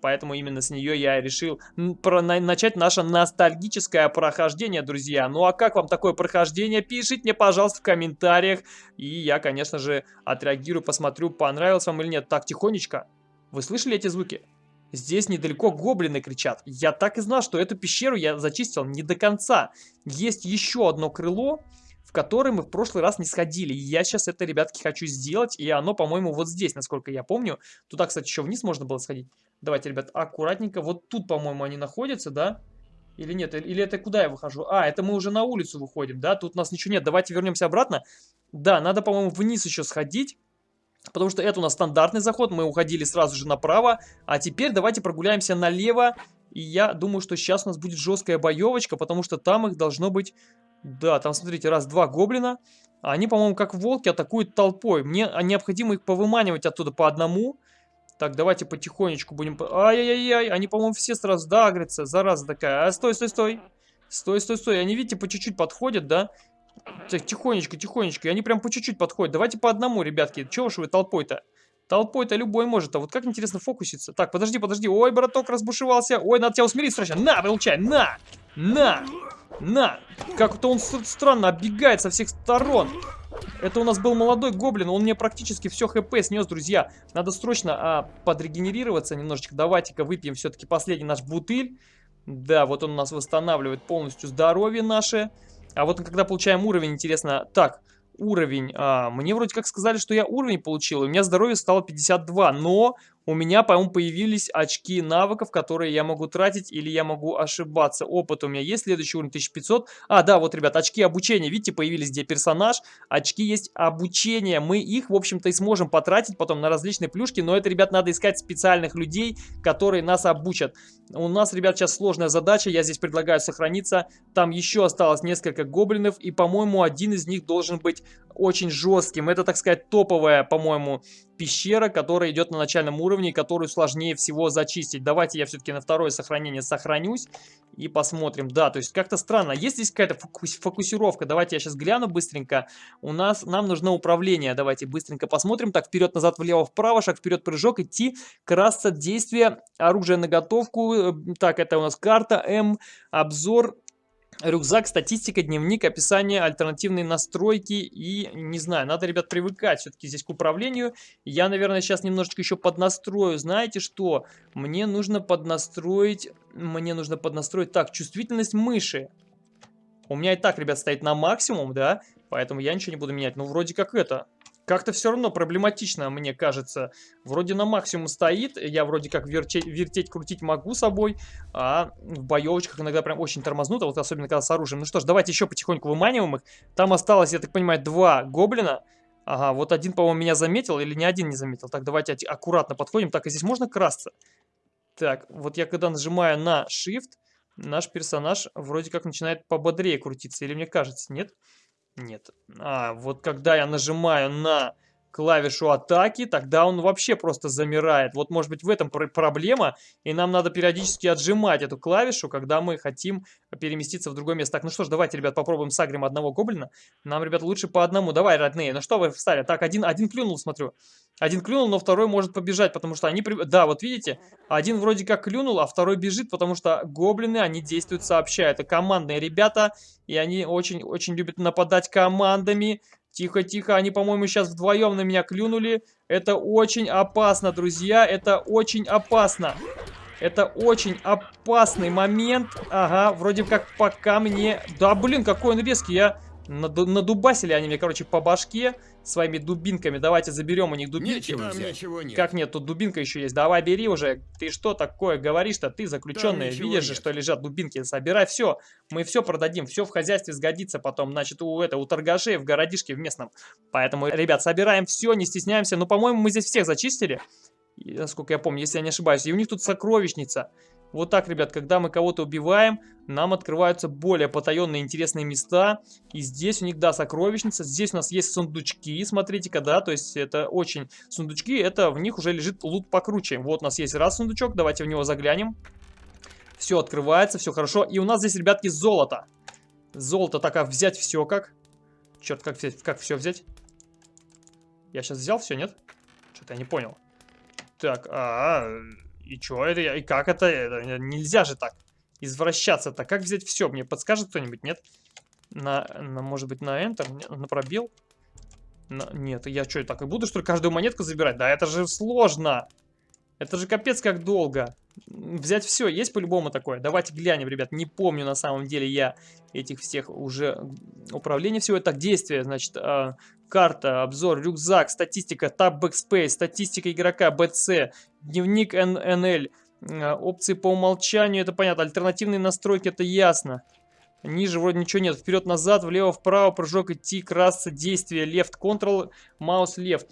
Поэтому именно с нее я решил начать наше ностальгическое прохождение, друзья. Ну а как вам такое прохождение? Пишите мне, пожалуйста, в комментариях. И я, конечно же, отреагирую, посмотрю, понравилось вам или нет. Так, тихонечко. Вы слышали эти звуки? Здесь недалеко гоблины кричат. Я так и знал, что эту пещеру я зачистил не до конца. Есть еще одно крыло, в которое мы в прошлый раз не сходили. И я сейчас это, ребятки, хочу сделать. И оно, по-моему, вот здесь, насколько я помню. Туда, кстати, еще вниз можно было сходить. Давайте, ребят, аккуратненько. Вот тут, по-моему, они находятся, да? Или нет? Или это куда я выхожу? А, это мы уже на улицу выходим, да? Тут у нас ничего нет. Давайте вернемся обратно. Да, надо, по-моему, вниз еще сходить. Потому что это у нас стандартный заход. Мы уходили сразу же направо. А теперь давайте прогуляемся налево. И я думаю, что сейчас у нас будет жесткая боевочка, потому что там их должно быть... Да, там, смотрите, раз-два гоблина. Они, по-моему, как волки атакуют толпой. Мне необходимо их повыманивать оттуда по одному. Так, давайте потихонечку будем... Ай-яй-яй, они, по-моему, все сразу дагрятся. Зараза такая. А, стой, стой, стой. Стой, стой, стой. Они, видите, по чуть-чуть подходят, да? Тихонечко, тихонечко. И они прям по чуть-чуть подходят. Давайте по одному, ребятки. Чего уж вы толпой-то? Толпой-то любой может. А вот как интересно фокуситься. Так, подожди, подожди. Ой, браток разбушевался. Ой, надо тебя усмирить срочно. На, получай, на! На! На! Как-то он странно оббегает со всех сторон. Это у нас был молодой гоблин, он мне практически все хп снес, друзья. Надо срочно а, подрегенерироваться немножечко. Давайте-ка выпьем все-таки последний наш бутыль. Да, вот он у нас восстанавливает полностью здоровье наше. А вот когда получаем уровень, интересно... Так, уровень. А, мне вроде как сказали, что я уровень получил, и у меня здоровье стало 52, но у меня, по-моему, появились очки навыков, которые я могу тратить или я могу ошибаться. Опыт у меня есть, следующий уровень 1500. А, да, вот, ребят, очки обучения, видите, появились, где персонаж. Очки есть обучения, мы их, в общем-то, и сможем потратить потом на различные плюшки, но это, ребят, надо искать специальных людей, которые нас обучат. У нас, ребят, сейчас сложная задача, я здесь предлагаю сохраниться. Там еще осталось несколько гоблинов, и, по-моему, один из них должен быть очень жестким. Это, так сказать, топовая, по-моему, пещера, которая идет на начальном уровне, которую сложнее всего зачистить. Давайте я все-таки на второе сохранение сохранюсь и посмотрим. Да, то есть как-то странно. Есть здесь какая-то фокус фокусировка? Давайте я сейчас гляну быстренько. У нас, нам нужно управление. Давайте быстренько посмотрим. Так, вперед, назад, влево, вправо, шаг вперед, прыжок, идти, красться, действие, оружие на готовку. Э, так, это у нас карта М, обзор, Рюкзак, статистика, дневник, описание, альтернативные настройки и, не знаю, надо, ребят, привыкать все-таки здесь к управлению. Я, наверное, сейчас немножечко еще поднастрою. Знаете что? Мне нужно поднастроить, мне нужно поднастроить, так, чувствительность мыши. У меня и так, ребят, стоит на максимум, да, поэтому я ничего не буду менять. Ну, вроде как это, как-то все равно проблематично, мне кажется. Вроде на максимум стоит, я вроде как вертеть, вертеть крутить могу собой, а в боевочках иногда прям очень тормознуто, вот особенно когда с оружием. Ну что ж, давайте еще потихоньку выманиваем их. Там осталось, я так понимаю, два гоблина. Ага, вот один, по-моему, меня заметил, или ни один не заметил. Так, давайте аккуратно подходим. Так, а здесь можно красться? Так, вот я когда нажимаю на Shift, наш персонаж вроде как начинает пободрее крутиться. Или мне кажется, нет? Нет. Нет. А, вот когда я нажимаю на клавишу атаки, тогда он вообще просто замирает. Вот может быть в этом пр проблема, и нам надо периодически отжимать эту клавишу, когда мы хотим переместиться в другое место. Так, ну что ж, давайте, ребят, попробуем сагрим одного гоблина. Нам, ребят, лучше по одному. Давай, родные, ну что вы встали? Так, один, один клюнул, смотрю. Один клюнул, но второй может побежать, потому что они... При... Да, вот видите, один вроде как клюнул, а второй бежит, потому что гоблины, они действуют сообща. Это командные ребята, и они очень-очень любят нападать командами. Тихо, тихо, они, по-моему, сейчас вдвоем на меня клюнули. Это очень опасно, друзья, это очень опасно. Это очень опасный момент. Ага, вроде как пока мне... Да, блин, какой он резкий, я... Надубасили они мне, короче, по башке своими дубинками. Давайте заберем у них дубинки. Нечего взять. ничего нет. Как нет, тут дубинка еще есть. Давай, бери уже. Ты что такое говоришь-то? Ты заключенный. Видишь же, что лежат дубинки. Собирай все. Мы все продадим. Все в хозяйстве сгодится потом. Значит, у, это, у торгашей в городишке в местном. Поэтому, ребят, собираем все, не стесняемся. Ну, по-моему, мы здесь всех зачистили. Насколько я помню, если я не ошибаюсь. И у них тут сокровищница. Вот так, ребят, когда мы кого-то убиваем, нам открываются более потаенные интересные места. И здесь у них, да, сокровищница. Здесь у нас есть сундучки, смотрите-ка, да, то есть это очень... Сундучки, это в них уже лежит лут покруче. Вот у нас есть раз сундучок, давайте в него заглянем. Все открывается, все хорошо. И у нас здесь, ребятки, золото. Золото, так, а взять все как? Черт, как, взять, как все взять? Я сейчас взял все, нет? Что-то я не понял. Так, а, -а, -а и что это? И как это? это? Нельзя же так извращаться-то. Как взять все? Мне подскажет кто-нибудь, нет? На, на, может быть, на Enter? На пробел? На, нет, я что, так и буду, что ли, каждую монетку забирать? Да это же сложно. Это же капец как долго. Взять все, есть по-любому такое? Давайте глянем, ребят. Не помню на самом деле я этих всех уже управления всего. Так, действия, значит, э, карта, обзор, рюкзак, статистика, таб backspace, статистика игрока, BC, дневник NNL, э, опции по умолчанию, это понятно, альтернативные настройки, это ясно. Ниже вроде ничего нет. Вперед-назад, влево-вправо, прыжок, идти, красться, действие, left, control, маус, left.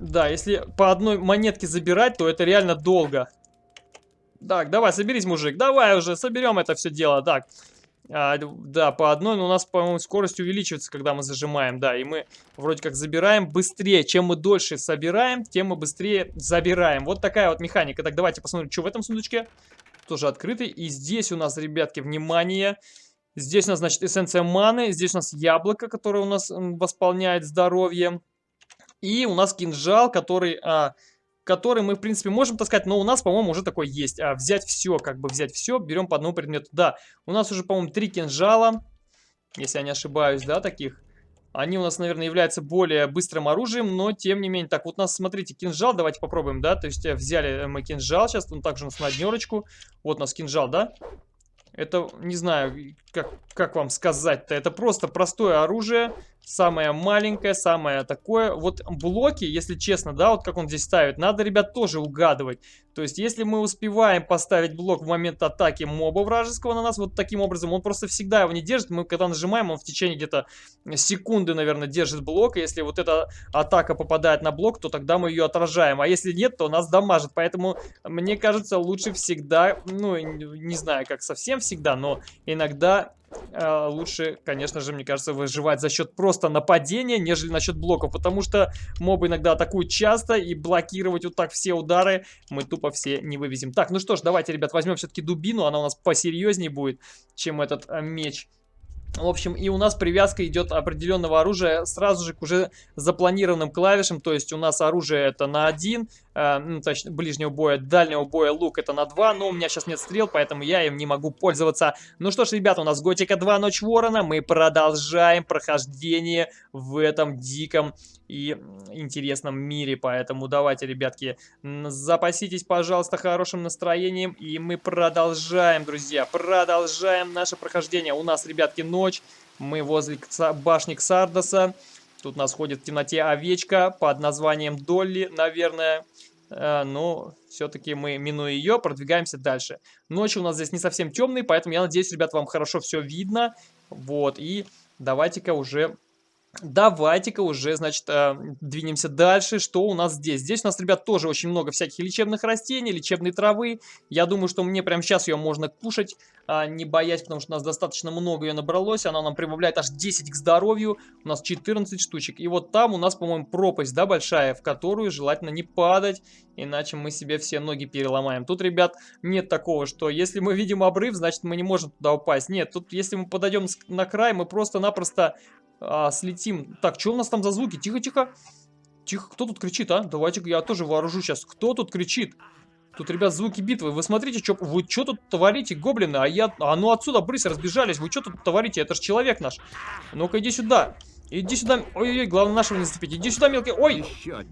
Да, если по одной монетке забирать, то это реально долго. Так, давай, соберись, мужик. Давай уже, соберем это все дело. Так, а, да, по одной, но у нас, по-моему, скорость увеличивается, когда мы зажимаем, да, и мы вроде как забираем быстрее. Чем мы дольше собираем, тем мы быстрее забираем. Вот такая вот механика. Так, давайте посмотрим, что в этом сундучке. Тоже открытый. И здесь у нас, ребятки, внимание, здесь у нас, значит, эссенция маны, здесь у нас яблоко, которое у нас восполняет здоровье. И у нас кинжал, который... А, который мы, в принципе, можем таскать, но у нас, по-моему, уже такой есть. А, взять все, как бы взять все, берем по одному предмету. Да, у нас уже, по-моему, три кинжала, если я не ошибаюсь, да, таких. Они у нас, наверное, являются более быстрым оружием, но тем не менее. Так, вот у нас, смотрите, кинжал, давайте попробуем, да, то есть э, взяли мы кинжал, сейчас он также у нас на днерочку. Вот у нас кинжал, да. Это, не знаю, как, как вам сказать-то, это просто простое оружие, самое маленькое, самое такое. Вот блоки, если честно, да, вот как он здесь ставит, надо, ребят, тоже угадывать. То есть, если мы успеваем поставить блок в момент атаки моба вражеского на нас, вот таким образом, он просто всегда его не держит. Мы когда нажимаем, он в течение где-то секунды, наверное, держит блок. И если вот эта атака попадает на блок, то тогда мы ее отражаем. А если нет, то нас дамажит. Поэтому, мне кажется, лучше всегда, ну, не знаю, как совсем всегда, но иногда лучше, конечно же, мне кажется, выживать за счет просто нападения, нежели насчет блоков, потому что мобы иногда атакуют часто, и блокировать вот так все удары мы тупо все не вывезем. Так, ну что ж, давайте, ребят, возьмем все-таки дубину, она у нас посерьезнее будет, чем этот э, меч. В общем, и у нас привязка идет определенного оружия сразу же к уже запланированным клавишам. То есть у нас оружие это на один, э, ну, точнее, ближнего боя, дальнего боя лук это на два. Но у меня сейчас нет стрел, поэтому я им не могу пользоваться. Ну что ж, ребята, у нас Готика 2 Ночь Ворона. Мы продолжаем прохождение в этом диком и интересном мире. Поэтому давайте, ребятки, запаситесь, пожалуйста, хорошим настроением. И мы продолжаем, друзья, продолжаем наше прохождение. У нас, ребятки, ночь. Мы возле башни Ксардоса. Тут нас ходит в темноте овечка под названием Долли, наверное. Э, но все-таки мы, минуя ее, продвигаемся дальше. Ночь у нас здесь не совсем темный, поэтому я надеюсь, ребят, вам хорошо все видно. Вот, и давайте-ка уже Давайте-ка уже, значит, э, двинемся дальше. Что у нас здесь? Здесь у нас, ребят, тоже очень много всяких лечебных растений, лечебной травы. Я думаю, что мне прямо сейчас ее можно кушать, а, не боясь, потому что у нас достаточно много ее набралось. Она нам прибавляет аж 10 к здоровью. У нас 14 штучек. И вот там у нас, по-моему, пропасть, да, большая, в которую желательно не падать, иначе мы себе все ноги переломаем. Тут, ребят, нет такого, что если мы видим обрыв, значит мы не можем туда упасть. Нет, тут если мы подойдем на край, мы просто-напросто а, слетим. Так, что у нас там за звуки? Тихо-тихо. Тихо, кто тут кричит, а? Давайте я тоже вооружу сейчас. Кто тут кричит? Тут, ребят, звуки битвы. Вы смотрите, что вы что тут творите, гоблины? А я... А ну отсюда, брысь, разбежались. Вы что тут творите? Это же человек наш. Ну-ка, иди сюда. Иди сюда. Ой-ой-ой, главное нашего не зацепить. Иди сюда, мелкий. Ой!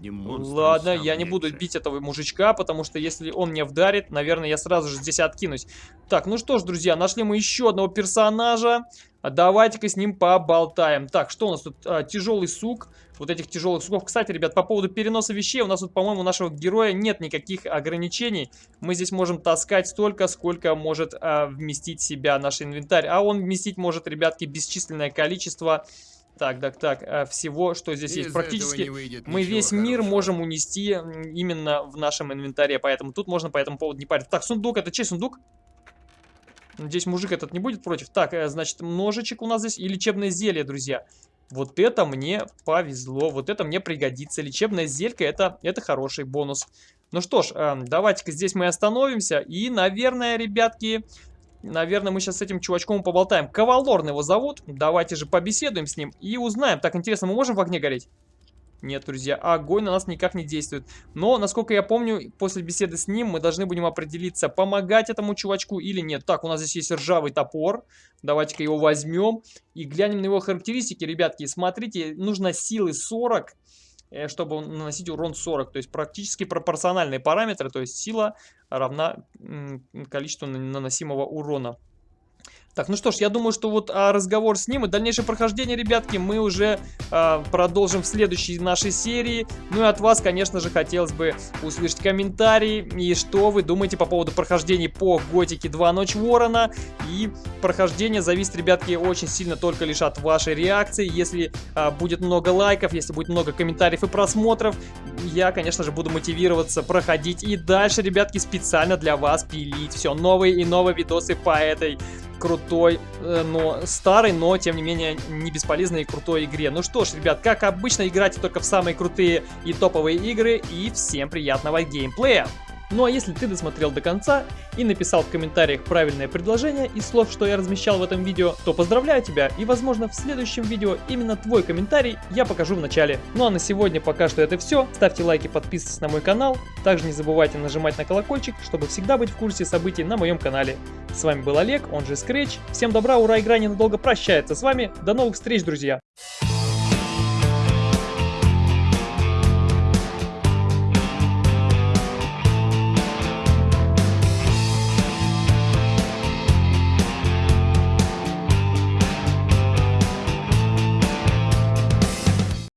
Ладно, я не буду бить этого мужичка, потому что если он меня вдарит, наверное, я сразу же здесь откинусь. Так, ну что ж, друзья, нашли мы еще одного персонажа. Давайте-ка с ним поболтаем. Так, что у нас тут? А, тяжелый сук. Вот этих тяжелых суков. Кстати, ребят, по поводу переноса вещей, у нас тут, по-моему, нашего героя нет никаких ограничений. Мы здесь можем таскать столько, сколько может а, вместить себя наш инвентарь. А он вместить может, ребятки, бесчисленное количество так, так, так, э, всего, что здесь Из есть. Практически мы весь хорошего. мир можем унести именно в нашем инвентаре, поэтому тут можно по этому поводу не париться. Так, сундук, это чей сундук? Надеюсь, мужик этот не будет против. Так, э, значит, ножичек у нас здесь и лечебное зелье, друзья. Вот это мне повезло, вот это мне пригодится. Лечебное зелье, это, это хороший бонус. Ну что ж, э, давайте-ка здесь мы остановимся. И, наверное, ребятки, Наверное, мы сейчас с этим чувачком поболтаем. Кавалорн его зовут. Давайте же побеседуем с ним и узнаем. Так, интересно, мы можем в огне гореть? Нет, друзья, огонь на нас никак не действует. Но, насколько я помню, после беседы с ним мы должны будем определиться, помогать этому чувачку или нет. Так, у нас здесь есть ржавый топор. Давайте-ка его возьмем и глянем на его характеристики, ребятки. Смотрите, нужно силы 40 Э, чтобы наносить урон 40. То есть практически пропорциональные параметры, то есть сила равна количеству наносимого урона. Так, ну что ж, я думаю, что вот а, разговор с ним и дальнейшее прохождение, ребятки, мы уже а, продолжим в следующей нашей серии. Ну и от вас, конечно же, хотелось бы услышать комментарии и что вы думаете по поводу прохождения по Готике 2 Ночь Ворона. И прохождение зависит, ребятки, очень сильно только лишь от вашей реакции. Если а, будет много лайков, если будет много комментариев и просмотров, я, конечно же, буду мотивироваться проходить и дальше, ребятки, специально для вас пилить все новые и новые видосы по этой крутой, э, но старый, но тем не менее не бесполезной и крутой игре. Ну что ж, ребят, как обычно, играйте только в самые крутые и топовые игры, и всем приятного геймплея! Ну а если ты досмотрел до конца и написал в комментариях правильное предложение из слов, что я размещал в этом видео, то поздравляю тебя и возможно в следующем видео именно твой комментарий я покажу в начале. Ну а на сегодня пока что это все. Ставьте лайки, подписывайтесь на мой канал. Также не забывайте нажимать на колокольчик, чтобы всегда быть в курсе событий на моем канале. С вами был Олег, он же Scratch. Всем добра, ура, игра ненадолго прощается с вами. До новых встреч, друзья!